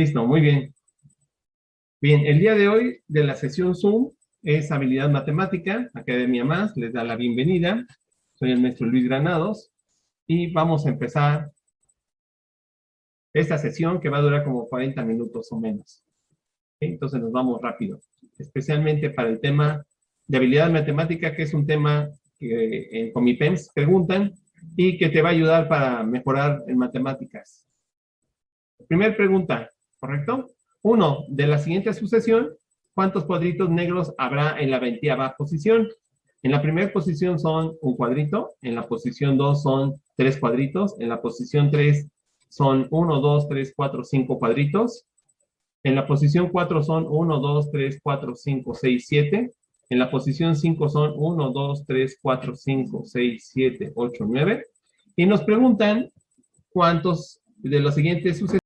Listo, muy bien. Bien, el día de hoy de la sesión Zoom es Habilidad Matemática, Academia Más, les da la bienvenida. Soy el maestro Luis Granados y vamos a empezar esta sesión que va a durar como 40 minutos o menos. Entonces nos vamos rápido, especialmente para el tema de habilidad matemática, que es un tema que en Comipems preguntan y que te va a ayudar para mejorar en matemáticas. Primera pregunta, ¿correcto? Uno, de la siguiente sucesión, ¿cuántos cuadritos negros habrá en la veintiava posición? En la primera posición son un cuadrito, en la posición 2 son tres cuadritos, en la posición 3 son 1, 2, 3, 4, 5 cuadritos, en la posición 4 son 1, 2, 3, 4, 5, 6, 7, en la posición 5 son 1, 2, 3, 4, 5, 6, 7, 8, 9, y nos preguntan cuántos de los siguientes sucesiones